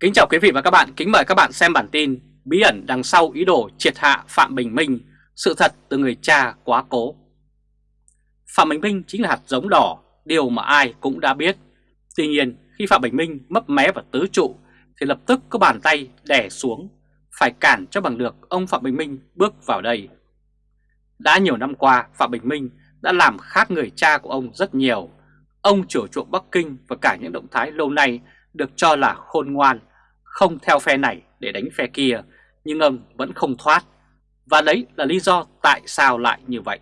Kính chào quý vị và các bạn, kính mời các bạn xem bản tin Bí ẩn đằng sau ý đồ triệt hạ Phạm Bình Minh, sự thật từ người cha quá cố. Phạm Bình Minh chính là hạt giống đỏ, điều mà ai cũng đã biết. Tuy nhiên khi Phạm Bình Minh mấp mé vào tứ trụ thì lập tức có bàn tay đè xuống Phải cản cho bằng được ông Phạm Bình Minh bước vào đây. Đã nhiều năm qua Phạm Bình Minh đã làm khác người cha của ông rất nhiều. Ông chủ chuộng Bắc Kinh và cả những động thái lâu nay được cho là khôn ngoan, không theo phe này để đánh phe kia, nhưng ông vẫn không thoát. Và đấy là lý do tại sao lại như vậy.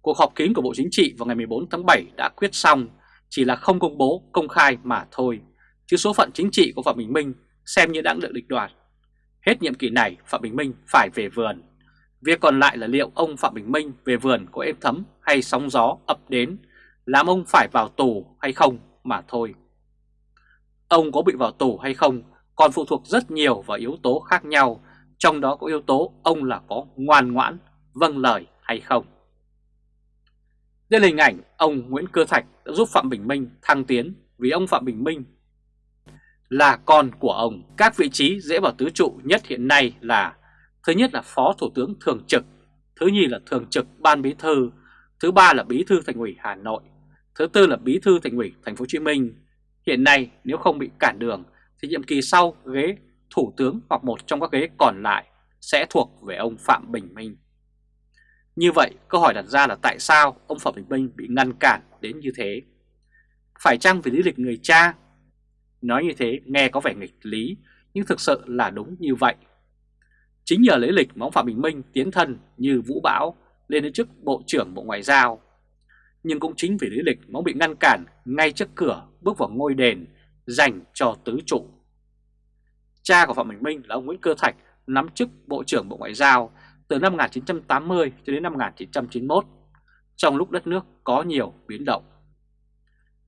Cuộc họp kín của Bộ Chính trị vào ngày 14 tháng 7 đã quyết xong, chỉ là không công bố công khai mà thôi, chứ số phận chính trị của Phạm Bình Minh xem như đã được định đoạt. Hết nhiệm kỳ này, Phạm Bình Minh phải về vườn. Việc còn lại là liệu ông Phạm Bình Minh về vườn có êm thấm hay sóng gió ập đến, làm ông phải vào tù hay không mà thôi. Ông có bị vào tù hay không còn phụ thuộc rất nhiều vào yếu tố khác nhau, trong đó có yếu tố ông là có ngoan ngoãn, vâng lời hay không. Đây là hình ảnh ông Nguyễn Cơ Thạch đã giúp Phạm Bình Minh thăng tiến vì ông Phạm Bình Minh là con của ông. Các vị trí dễ vào tứ trụ nhất hiện nay là Thứ nhất là Phó Thủ tướng Thường trực, thứ nhì là Thường trực Ban Bí Thư, thứ ba là Bí Thư Thành ủy Hà Nội, thứ tư là Bí Thư Thành ủy Thành phố Hồ Chí Minh, Hiện nay, nếu không bị cản đường, thì nhiệm kỳ sau ghế thủ tướng hoặc một trong các ghế còn lại sẽ thuộc về ông Phạm Bình Minh. Như vậy, câu hỏi đặt ra là tại sao ông Phạm Bình Minh bị ngăn cản đến như thế? Phải chăng vì lý lịch người cha? Nói như thế, nghe có vẻ nghịch lý, nhưng thực sự là đúng như vậy. Chính nhờ lý lịch mà ông Phạm Bình Minh tiến thân như Vũ Bão, lên đến chức Bộ trưởng Bộ Ngoại giao nhưng cũng chính vì lý lịch mà ông bị ngăn cản ngay trước cửa bước vào ngôi đền dành cho tứ trụ. Cha của Phạm Bình Minh là ông Nguyễn Cơ Thạch nắm chức Bộ trưởng Bộ Ngoại giao từ năm 1980 cho đến năm 1991, trong lúc đất nước có nhiều biến động.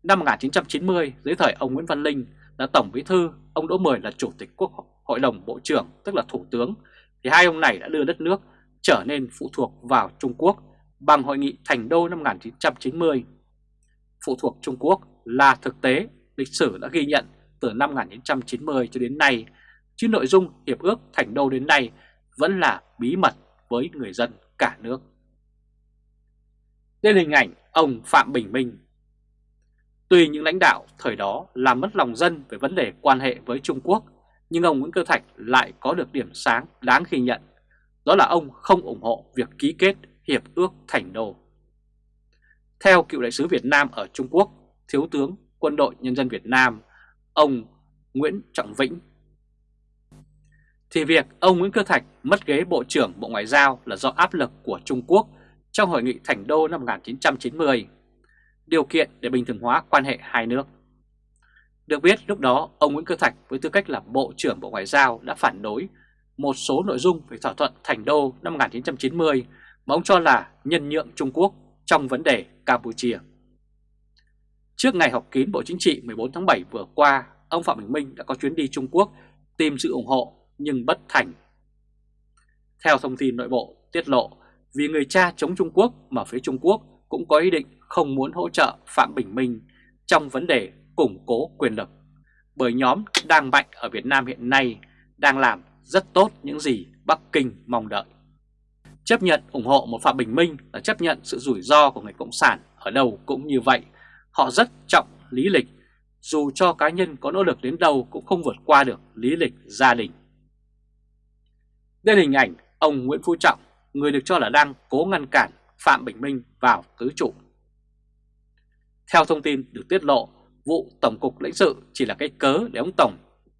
Năm 1990, dưới thời ông Nguyễn Văn Linh là Tổng Bí Thư, ông Đỗ Mười là Chủ tịch Quốc hội đồng Bộ trưởng, tức là Thủ tướng, thì hai ông này đã đưa đất nước trở nên phụ thuộc vào Trung Quốc bằng Hội nghị Thành Đô năm 1990. Phụ thuộc Trung Quốc là thực tế lịch sử đã ghi nhận từ năm 1990 cho đến nay, chứ nội dung Hiệp ước Thành Đô đến nay vẫn là bí mật với người dân cả nước. Đây là hình ảnh ông Phạm Bình Minh. Tuy những lãnh đạo thời đó làm mất lòng dân về vấn đề quan hệ với Trung Quốc, nhưng ông Nguyễn Cơ Thạch lại có được điểm sáng đáng ghi nhận. Đó là ông không ủng hộ việc ký kết Hiệp ước Thành Đô. Theo cựu đại sứ Việt Nam ở Trung Quốc, Thiếu tướng Quân đội Nhân dân Việt Nam, ông Nguyễn Trọng Vĩnh, thì việc ông Nguyễn Cơ Thạch mất ghế Bộ trưởng Bộ Ngoại giao là do áp lực của Trung Quốc trong Hội nghị Thành Đô năm 1990, điều kiện để bình thường hóa quan hệ hai nước. Được biết lúc đó ông Nguyễn Cơ Thạch với tư cách là Bộ trưởng Bộ Ngoại giao đã phản đối một số nội dung về thỏa thuận Thành Đô năm 1990 mà ông cho là nhân nhượng Trung Quốc trong vấn đề Campuchia. Trước ngày họp kín Bộ Chính trị 14 tháng 7 vừa qua, ông Phạm Bình Minh đã có chuyến đi Trung Quốc tìm sự ủng hộ nhưng bất thành. Theo thông tin nội bộ tiết lộ, vì người cha chống Trung Quốc mà phía Trung Quốc cũng có ý định không muốn hỗ trợ Phạm Bình Minh trong vấn đề củng cố quyền lực, bởi nhóm đang mạnh ở Việt Nam hiện nay đang làm rất tốt những gì Bắc Kinh mong đợi. Chấp nhận ủng hộ một Phạm Bình Minh là chấp nhận sự rủi ro của người Cộng sản ở đâu cũng như vậy. Họ rất trọng lý lịch, dù cho cá nhân có nỗ lực đến đâu cũng không vượt qua được lý lịch gia đình. Đây là hình ảnh ông Nguyễn Phú Trọng, người được cho là đang cố ngăn cản Phạm Bình Minh vào tứ trụ. Theo thông tin được tiết lộ, vụ Tổng cục lãnh sự chỉ là cái cớ để ông Tổng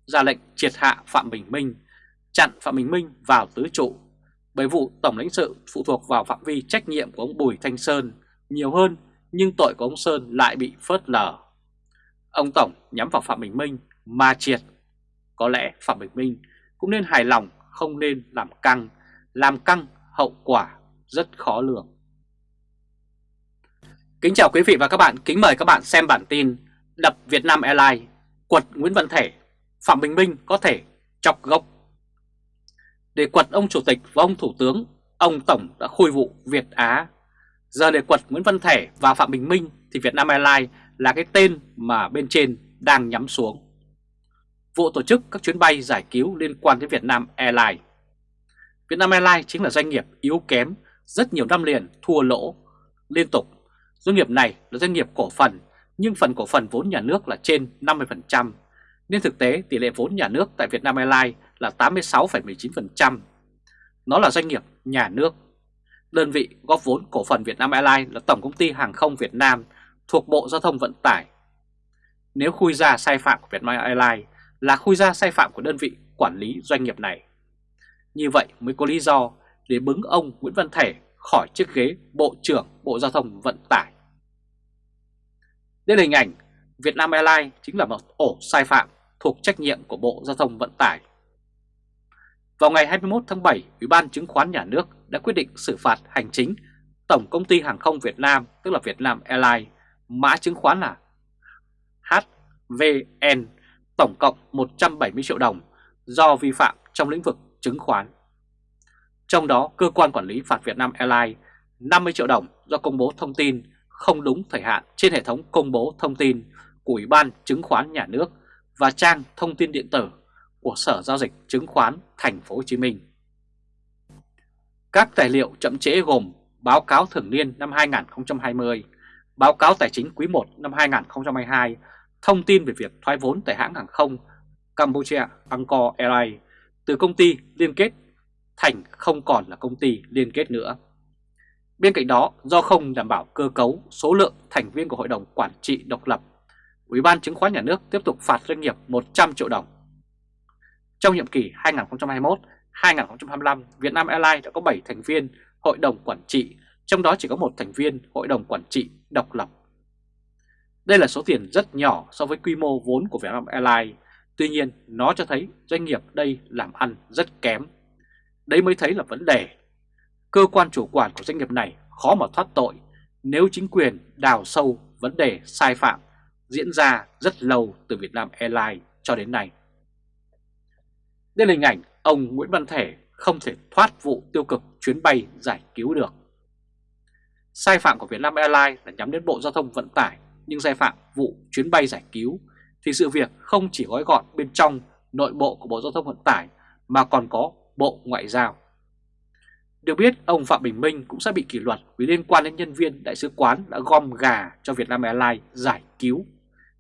ra lệnh triệt hạ Phạm Bình Minh, chặn Phạm Bình Minh vào tứ trụ bởi vụ Tổng lãnh sự phụ thuộc vào phạm vi trách nhiệm của ông Bùi Thanh Sơn nhiều hơn nhưng tội của ông Sơn lại bị phớt lờ. Ông Tổng nhắm vào Phạm Bình Minh mà triệt. Có lẽ Phạm Bình Minh cũng nên hài lòng không nên làm căng, làm căng hậu quả rất khó lường. Kính chào quý vị và các bạn, kính mời các bạn xem bản tin Đập Việt Nam Airlines, quật Nguyễn Văn Thể, Phạm Bình Minh có thể chọc gốc để quật ông Chủ tịch và ông Thủ tướng, ông Tổng đã khôi vụ Việt Á. Giờ để quật Nguyễn Văn Thể và Phạm Bình Minh thì Vietnam Airlines là cái tên mà bên trên đang nhắm xuống. vụ tổ chức các chuyến bay giải cứu liên quan đến Vietnam Airlines. Vietnam Airlines chính là doanh nghiệp yếu kém, rất nhiều năm liền thua lỗ liên tục. Doanh nghiệp này là doanh nghiệp cổ phần, nhưng phần cổ phần vốn nhà nước là trên 50%, nên thực tế tỷ lệ vốn nhà nước tại Vietnam Airlines là 86,19%. Nó là doanh nghiệp nhà nước. Đơn vị góp vốn cổ phần Việt Nam Airlines là Tổng công ty Hàng không Việt Nam thuộc Bộ Giao thông Vận tải. Nếu khui ra sai phạm của Việt Nam Airlines là khui ra sai phạm của đơn vị quản lý doanh nghiệp này. Như vậy mới có lý do để bứng ông Nguyễn Văn Thể khỏi chiếc ghế Bộ trưởng Bộ Giao thông Vận tải. Đây là hình ảnh Việt Nam Airlines chính là một ổ sai phạm thuộc trách nhiệm của Bộ Giao thông Vận tải. Vào ngày 21 tháng 7, Ủy ban Chứng khoán Nhà nước đã quyết định xử phạt hành chính Tổng Công ty Hàng không Việt Nam, tức là Vietnam Airlines, mã chứng khoán là HVN, tổng cộng 170 triệu đồng do vi phạm trong lĩnh vực chứng khoán. Trong đó, cơ quan quản lý phạt Vietnam Airlines 50 triệu đồng do công bố thông tin không đúng thời hạn trên hệ thống công bố thông tin của Ủy ban Chứng khoán Nhà nước và trang thông tin điện tử của Sở Giao dịch Chứng khoán Thành phố Hồ Chí Minh. Các tài liệu chậm trễ gồm báo cáo thường niên năm 2020, báo cáo tài chính quý 1 năm 2022, thông tin về việc thoái vốn tại hãng hàng không Campuchia Angkor Airlines từ công ty liên kết thành không còn là công ty liên kết nữa. Bên cạnh đó, do không đảm bảo cơ cấu số lượng thành viên của Hội đồng Quản trị độc lập, Ủy ban Chứng khoán Nhà nước tiếp tục phạt doanh nghiệp 100 triệu đồng. Trong nhiệm kỳ 2021-2025, Vietnam Airlines đã có 7 thành viên Hội đồng Quản trị, trong đó chỉ có một thành viên Hội đồng Quản trị độc lập. Đây là số tiền rất nhỏ so với quy mô vốn của Vietnam Airlines, tuy nhiên nó cho thấy doanh nghiệp đây làm ăn rất kém. Đấy mới thấy là vấn đề. Cơ quan chủ quản của doanh nghiệp này khó mà thoát tội nếu chính quyền đào sâu vấn đề sai phạm diễn ra rất lâu từ Vietnam Airlines cho đến nay đến hình ảnh ông Nguyễn Văn Thể không thể thoát vụ tiêu cực chuyến bay giải cứu được. Sai phạm của Vietnam Airlines là nhắm đến Bộ Giao thông Vận tải, nhưng sai phạm vụ chuyến bay giải cứu thì sự việc không chỉ gói gọn bên trong nội bộ của Bộ Giao thông Vận tải mà còn có Bộ Ngoại giao. Được biết, ông Phạm Bình Minh cũng sẽ bị kỷ luật vì liên quan đến nhân viên đại sứ quán đã gom gà cho Vietnam Airlines giải cứu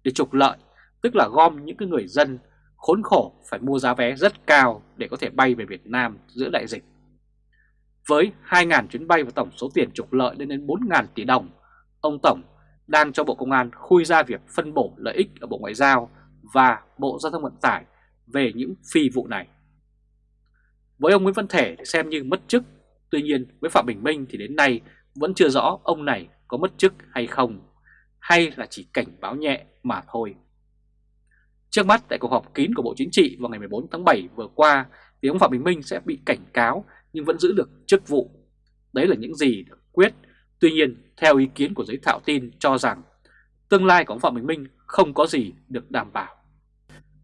để trục lợi, tức là gom những cái người dân khốn khổ phải mua giá vé rất cao để có thể bay về Việt Nam giữa đại dịch. Với 2.000 chuyến bay và tổng số tiền trục lợi lên đến 4.000 tỷ đồng, ông Tổng đang cho Bộ Công an khui ra việc phân bổ lợi ích ở Bộ Ngoại giao và Bộ Giao thông Vận tải về những phi vụ này. Với ông Nguyễn Văn Thể thì xem như mất chức, tuy nhiên với Phạm Bình Minh thì đến nay vẫn chưa rõ ông này có mất chức hay không, hay là chỉ cảnh báo nhẹ mà thôi. Trước mắt tại cuộc họp kín của Bộ Chính trị vào ngày 14 tháng 7 vừa qua thì ông Phạm Bình Minh sẽ bị cảnh cáo nhưng vẫn giữ được chức vụ. Đấy là những gì được quyết. Tuy nhiên, theo ý kiến của giới thạo tin cho rằng tương lai của ông Phạm Bình Minh không có gì được đảm bảo.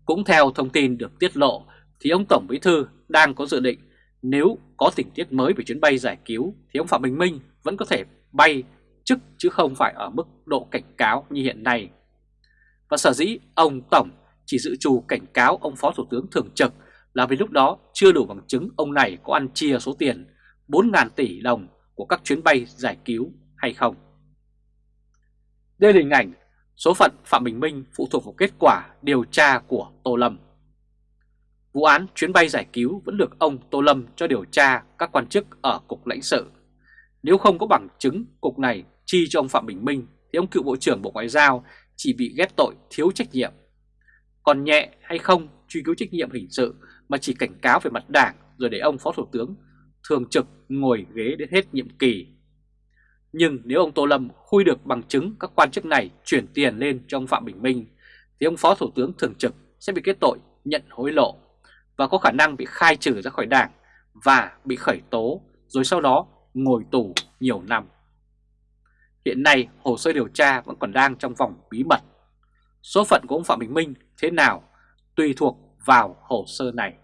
Cũng theo thông tin được tiết lộ thì ông Tổng Bí Thư đang có dự định nếu có tình tiết mới về chuyến bay giải cứu thì ông Phạm Bình Minh vẫn có thể bay chức chứ không phải ở mức độ cảnh cáo như hiện nay. Và sở dĩ ông Tổng chỉ dự trù cảnh cáo ông Phó Thủ tướng Thường trực là vì lúc đó chưa đủ bằng chứng ông này có ăn chia số tiền 4.000 tỷ đồng của các chuyến bay giải cứu hay không. Đây là hình ảnh số phận Phạm Bình Minh phụ thuộc vào kết quả điều tra của Tô Lâm. Vụ án chuyến bay giải cứu vẫn được ông Tô Lâm cho điều tra các quan chức ở Cục lãnh sự. Nếu không có bằng chứng cục này chi cho ông Phạm Bình Minh, thì ông cựu Bộ trưởng Bộ Ngoại giao chỉ bị ghép tội thiếu trách nhiệm. Còn nhẹ hay không, truy cứu trách nhiệm hình sự, mà chỉ cảnh cáo về mặt đảng rồi để ông Phó Thủ tướng, thường trực ngồi ghế đến hết nhiệm kỳ. Nhưng nếu ông Tô Lâm khui được bằng chứng các quan chức này chuyển tiền lên cho ông Phạm Bình Minh, thì ông Phó Thủ tướng thường trực sẽ bị kết tội nhận hối lộ và có khả năng bị khai trừ ra khỏi đảng và bị khởi tố, rồi sau đó ngồi tù nhiều năm. Hiện nay hồ sơ điều tra vẫn còn đang trong vòng bí mật. Số phận của ông Phạm Bình Minh thế nào tùy thuộc vào hồ sơ này.